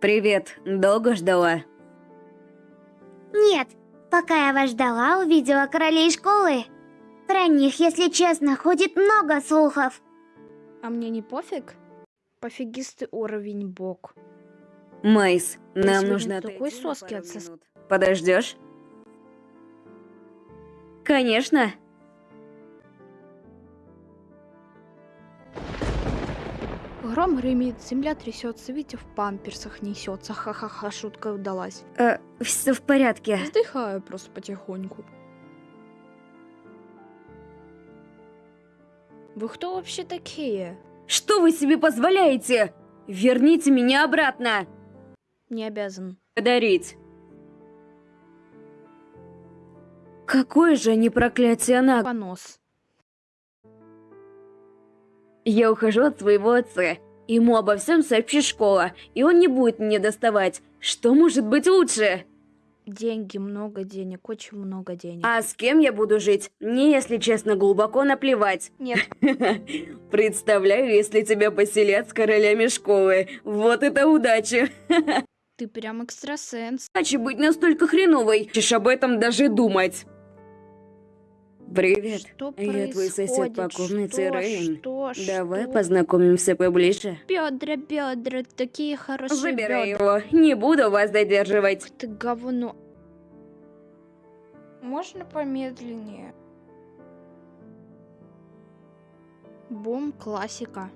Привет, долго ждала? Нет, пока я вас ждала, увидела королей школы. Про них, если честно, ходит много слухов. А мне не пофиг? Пофигистый уровень бог. Майс, нам нужно такой соски отсос-. Подождешь? Конечно. Гром гремит, земля трясется, Витя в памперсах несется. Ха-ха-ха, шутка удалась. Э, все в порядке. Вздыхаю просто потихоньку. Вы кто вообще такие? Что вы себе позволяете? Верните меня обратно. Не обязан. Подарить. Какое же они проклятие на... Понос. Я ухожу от своего отца. Ему обо всем сообщит школа, и он не будет мне доставать. Что может быть лучше? Деньги, много денег, очень много денег. А с кем я буду жить? Мне, если честно, глубоко наплевать. Нет, Представляю, если тебя поселят с королями школы. Вот это удача. ты прям экстрасенс. Иначе быть настолько хреновой. Хочешь об этом даже думать. Привет. Что я твой сосед по происходит? комнате, Что? Рейн. Что? Давай Что? познакомимся поближе. Бедра, бедра, такие хорошие Забирай бедра. его. Не буду вас задерживать. Ты говно. Можно помедленнее? Бум, классика.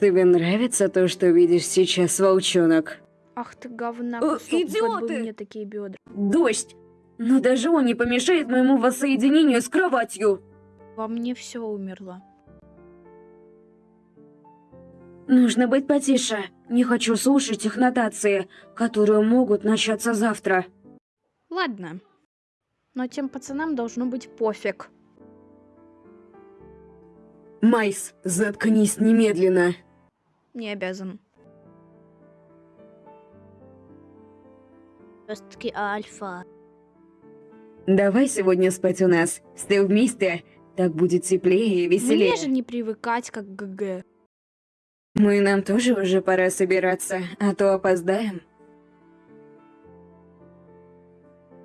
Тебе нравится то, что видишь сейчас, волчонок? Ах ты говна, Э, кусок, бы идиоты! мне такие бедра. Дождь. Но даже он не помешает моему воссоединению с кроватью. Во мне все умерло. Нужно быть потише. Не хочу слушать их нотации, которые могут начаться завтра. Ладно. Но тем пацанам должно быть пофиг. Майс, заткнись немедленно. Не обязан. Жесткий альфа. Давай сегодня спать у нас. Все вместе. Так будет теплее и веселее. Мне же не привыкать, как ГГ. Мы нам тоже уже пора собираться, а то опоздаем.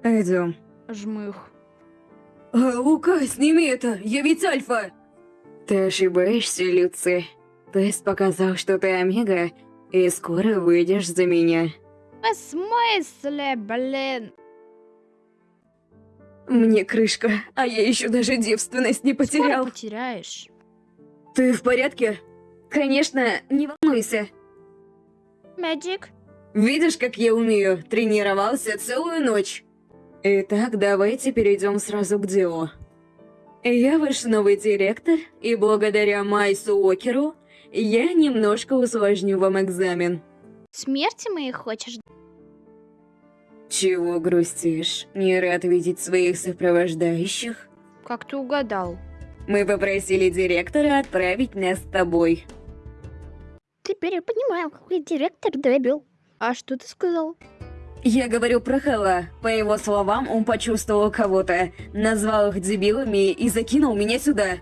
Идем. Жмых. А, Лука, сними это, я ведь Альфа! Ты ошибаешься, Люци. Тест показал, что ты Омега, и скоро выйдешь за меня. В смысле, блин? Мне крышка, а я еще даже девственность не Скоро потерял. потеряешь. Ты в порядке? Конечно, не волнуйся. Мэджик. Видишь, как я умею? Тренировался целую ночь. Итак, давайте перейдем сразу к делу. Я ваш новый директор, и благодаря Майсу Уокеру я немножко усложню вам экзамен. Смерти моей хочешь? Чего грустишь? Не рад видеть своих сопровождающих? Как ты угадал? Мы попросили директора отправить нас с тобой. Теперь я понимаю, какой директор дебил. А что ты сказал? Я говорю про Хэлла. По его словам, он почувствовал кого-то, назвал их дебилами и закинул меня сюда.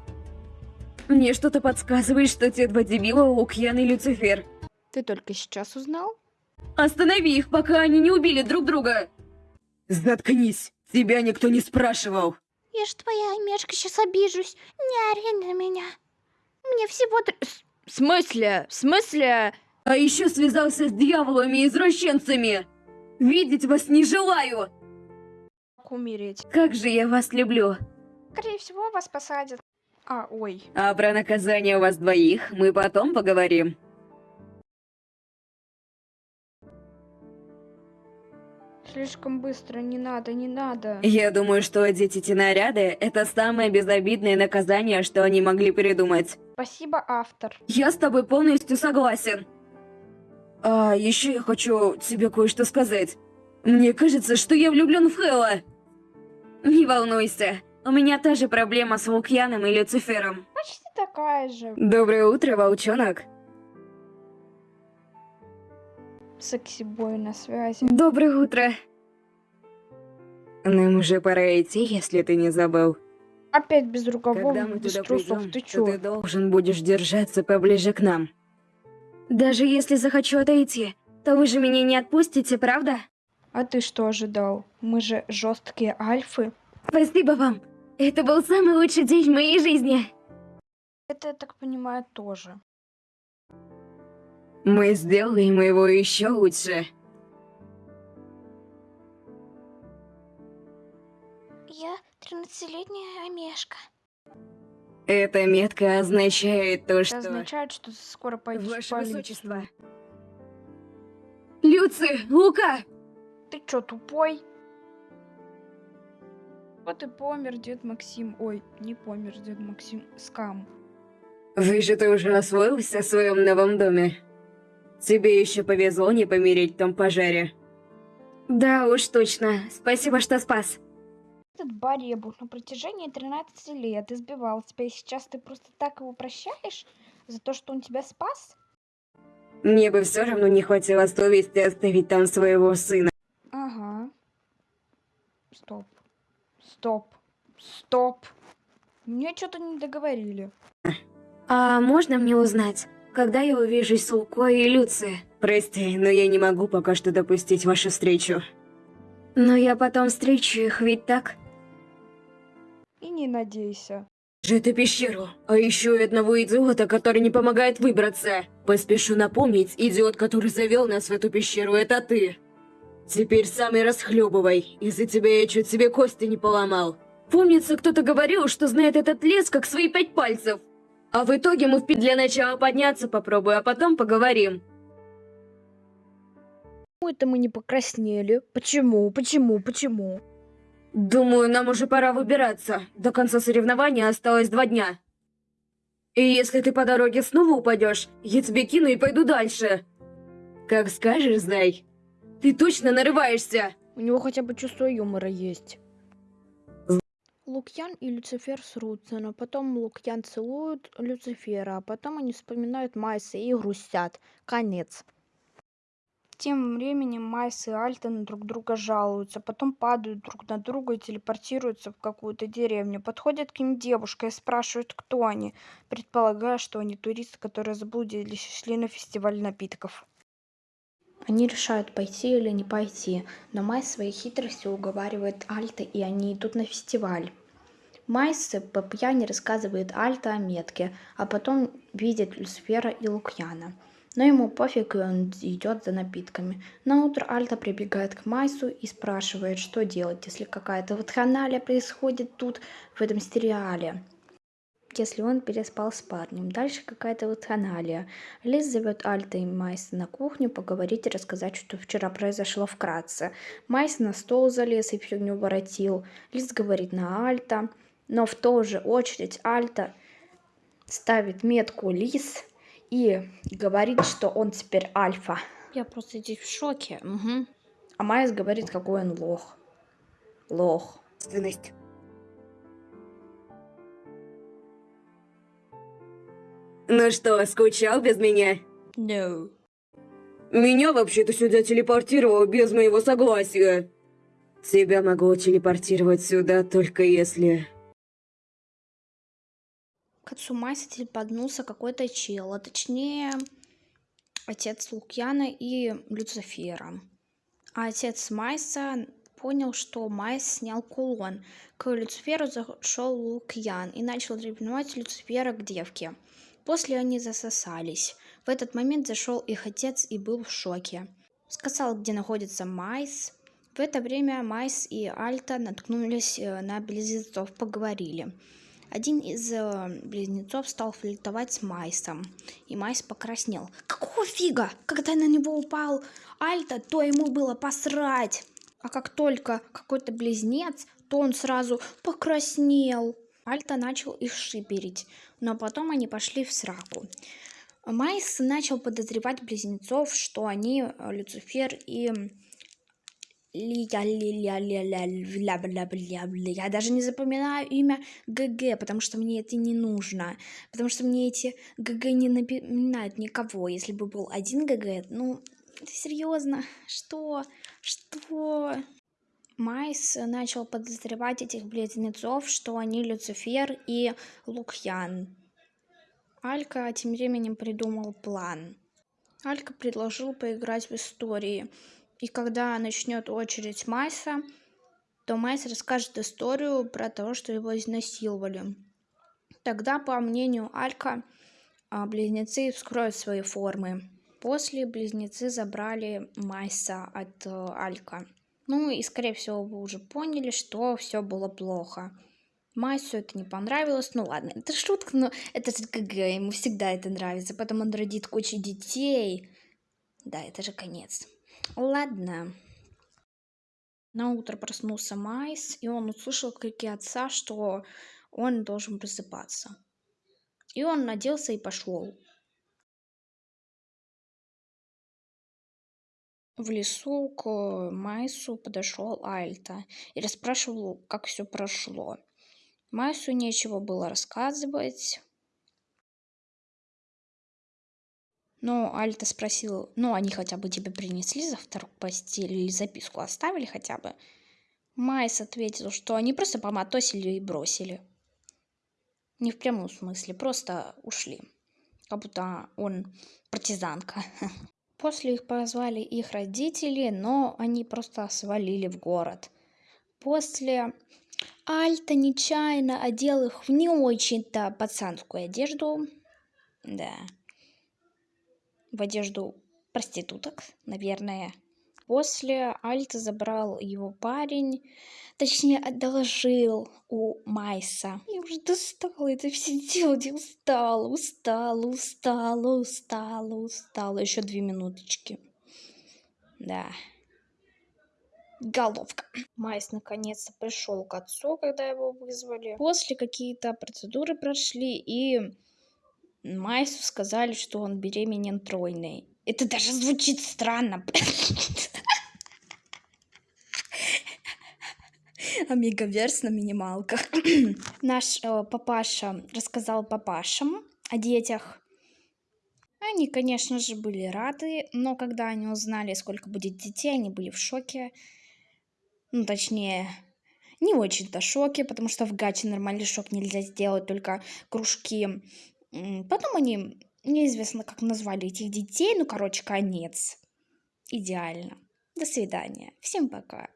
Мне что-то подсказывает, что те два дебила Лукьян и Люцифер. Ты только сейчас узнал? Останови их, пока они не убили друг друга! Заткнись! Тебя никто не спрашивал! Я ж твоя мешка, сейчас обижусь. Не ори на меня. Мне всего... тр- В смысле? В смысле? А еще связался с дьяволами и извращенцами! Видеть вас не желаю! Как умереть? Как же я вас люблю! Скорее всего, вас посадят. А, ой. А про наказание у вас двоих мы потом поговорим. Слишком быстро, не надо, не надо. Я думаю, что одеть эти наряды – это самое безобидное наказание, что они могли придумать. Спасибо, автор. Я с тобой полностью согласен. А еще я хочу тебе кое-что сказать. Мне кажется, что я влюблен в Хэлла. Не волнуйся, у меня та же проблема с Лукьяном и Люцифером. Почти такая же. Доброе утро, волчонок. Секси-бой на связи. Доброе утро. Нам уже пора идти, если ты не забыл. Опять без рукавов, Когда мы без туда трусов. придем, Ты то чё? ты должен будешь держаться поближе к нам. Даже если захочу отойти, то вы же меня не отпустите, правда? А ты что ожидал? Мы же жесткие альфы. Спасибо вам. Это был самый лучший день в моей жизни. Это, я так понимаю, тоже. Мы сделаем его еще лучше. Я 13-летняя Амешка. Эта метка означает то, Это что... означает, что ты скоро пойдешь Ваше полицию. Высочество. Люци, Лука! Ты чё, тупой? Вот и помер дед Максим. Ой, не помер дед Максим. Скам. Вижу, ты уже освоился в своем новом доме. Тебе еще повезло не помереть в том пожаре. Да уж точно. Спасибо, что спас. Этот баребух на протяжении 13 лет избивал тебя, и сейчас ты просто так его прощаешь за то, что он тебя спас? Мне бы все равно не хватило совести оставить там своего сына. Ага. Стоп. Стоп. Стоп. Мне что-то не договорили. А можно мне узнать, когда я увижусь с Лукой и Люци? Прости, но я не могу пока что допустить вашу встречу. Но я потом встречу их, ведь так? И не надейся. же эту пещеру, а еще и одного идиота, который не помогает выбраться. Поспешу напомнить, идиот, который завел нас в эту пещеру, это ты. Теперь сам и расхлебывай, из-за тебя я чуть себе кости не поломал. Помнится, кто-то говорил, что знает этот лес как свои пять пальцев. А в итоге мы впить для начала подняться попробую, а потом поговорим. Почему это мы не покраснели? Почему? Почему? Почему? Думаю, нам уже пора выбираться. До конца соревнования осталось два дня. И если ты по дороге снова упадешь, я тебе кину и пойду дальше. Как скажешь, Зай. Ты точно нарываешься. У него хотя бы чувство юмора есть. Лукьян и Люцифер срутся, но потом Лукьян целует Люцифера, а потом они вспоминают Майса и грустят. Конец. Тем временем Майс и Альтон друг друга жалуются, потом падают друг на друга и телепортируются в какую-то деревню. Подходит к ним девушка и спрашивает, кто они, предполагая, что они туристы, которые заблудились и шли на фестиваль напитков. Они решают пойти или не пойти, но Майс своей хитростью уговаривает Альта, и они идут на фестиваль. Майс по пьяни рассказывает Альта о метке, а потом видит Люцифера и Лукьяна. Но ему пофиг, и он идет за напитками. На утро Альта прибегает к Майсу и спрашивает, что делать, если какая-то вакханалия происходит тут, в этом сериале. Если он переспал с парнем. Дальше какая-то вакханалия. Лиз зовет Альта и Майса на кухню поговорить и рассказать, что вчера произошло вкратце. Майс на стол залез и фигню воротил. Лиз говорит на Альта. Но в ту же очередь Альта ставит метку Лиз и говорит, что он теперь альфа. Я просто здесь в шоке. Угу. А Майс говорит, какой он лох. Лох.Ственность. Ну что, скучал без меня? No. Меня вообще-то сюда телепортировал без моего согласия. Тебя могу телепортировать сюда только если... К отцу Майса телеподнулся какой-то чел, а точнее отец Лукьяна и Люцифера. А отец Майса понял, что Майс снял кулон. К Люциферу зашел Лукьян и начал ревновать Люцифера к девке. После они засосались. В этот момент зашел их отец и был в шоке. Сказал, где находится Майс. В это время Майс и Альта наткнулись э, на близнецов, поговорили. Один из э, близнецов стал флиртовать с Майсом, и Майс покраснел. Какого фига? Когда на него упал Альта, то ему было посрать. А как только какой-то близнец, то он сразу покраснел. Альта начал их шиперить, но потом они пошли в сраку. Майс начал подозревать близнецов, что они э, Люцифер и я даже не запоминаю имя ГГ, потому что мне это не нужно. Потому что мне эти ГГ не напоминают никого. Если бы был один ГГ, ну, серьезно, что? Что? Майс начал подозревать этих близнецов, что они Люцифер и Лукьян. Алька тем временем придумал план. Алька предложил поиграть в истории. И когда начнет очередь Майса, то Майс расскажет историю про то, что его изнасиловали. Тогда, по мнению Алька, а, близнецы вскроют свои формы. После близнецы забрали Майса от э, Алька. Ну и, скорее всего, вы уже поняли, что все было плохо. Майсу это не понравилось. Ну ладно, это шутка, но это же КГ, ему всегда это нравится. Потом он родит кучу детей. Да, это же конец. Ладно. На утро проснулся Майс, и он услышал крики отца, что он должен просыпаться. И он наделся и пошел. В лесу к Майсу подошел Альта и расспрашивал, как все прошло. Майсу нечего было рассказывать. Но Альта спросил, ну они хотя бы тебе принесли завтрак в постель или записку оставили хотя бы? Майс ответил, что они просто поматосили и бросили. Не в прямом смысле, просто ушли. Как будто он партизанка. После их позвали их родители, но они просто свалили в город. После Альта нечаянно одел их в не очень-то пацанскую одежду. Да. В одежду проституток, наверное. После Альта забрал его парень, точнее, одолжил у Майса. Я уже достала это все делать, я устала, устала, устала, устала, устала. Еще две минуточки. Да. Головка. Майс наконец-то пришел к отцу, когда его вызвали. После какие-то процедуры прошли, и Майсу сказали, что он беременен тройной. Это даже звучит странно. Омегаверс на минималках. Наш э, папаша рассказал папашам о детях. Они, конечно же, были рады, но когда они узнали, сколько будет детей, они были в шоке. Ну, точнее, не очень-то шоке, потому что в гаче нормальный шок нельзя сделать, только кружки. Потом они, неизвестно, как назвали этих детей, ну, короче, конец. Идеально. До свидания. Всем пока.